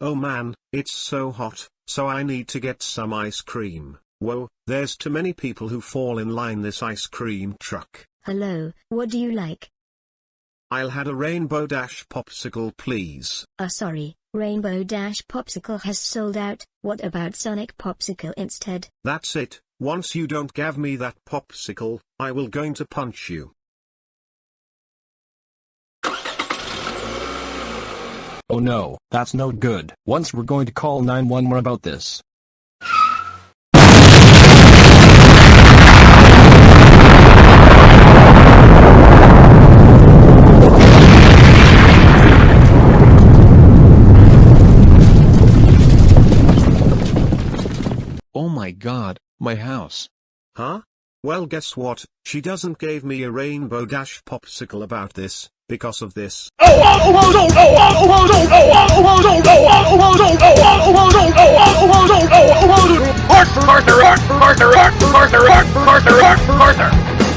Oh man, it's so hot, so I need to get some ice cream. Whoa, there's too many people who fall in line this ice cream truck. Hello, what do you like? I'll had a Rainbow Dash popsicle please. Uh sorry, Rainbow Dash Popsicle has sold out, what about Sonic Popsicle instead? That's it, once you don't give me that popsicle, I will going to punch you. Oh no, that's no good. Once we're going to call 911 about this. Oh my god, my house. Huh? Well guess what, she doesn't gave me a Rainbow Dash popsicle about this, because of this. Arthur, Arthur, Arthur, Arthur, Arthur, Arthur,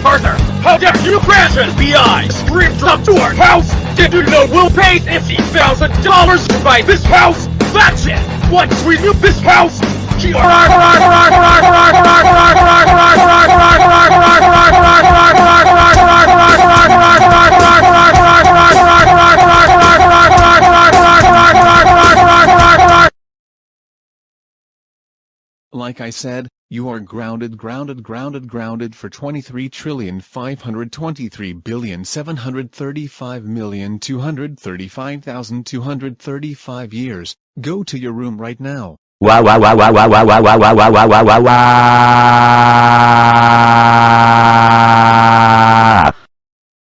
Arthur, how dare you crash an FBI stream drop to our house? Did you know we'll pay $50,000 to buy this house? That's it! Once we move this house, Like I said, you are grounded grounded grounded grounded for 23 trillion 523 billion 735 million 235,235 years. Go to your room right now. Wow wow wow wow wow wow wow wow wow wow wow wow wow